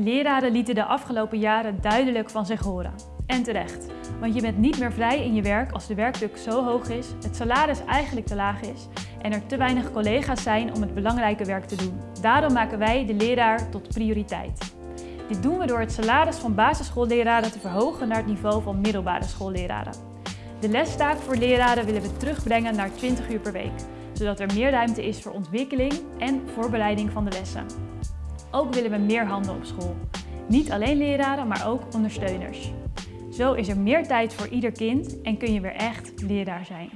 Leraren lieten de afgelopen jaren duidelijk van zich horen. En terecht, want je bent niet meer vrij in je werk als de werkdruk zo hoog is, het salaris eigenlijk te laag is en er te weinig collega's zijn om het belangrijke werk te doen. Daarom maken wij de leraar tot prioriteit. Dit doen we door het salaris van basisschoolleraren te verhogen naar het niveau van middelbare schoolleraren. De lestaak voor leraren willen we terugbrengen naar 20 uur per week, zodat er meer ruimte is voor ontwikkeling en voorbereiding van de lessen. Ook willen we meer handen op school. Niet alleen leraren, maar ook ondersteuners. Zo is er meer tijd voor ieder kind en kun je weer echt leraar zijn.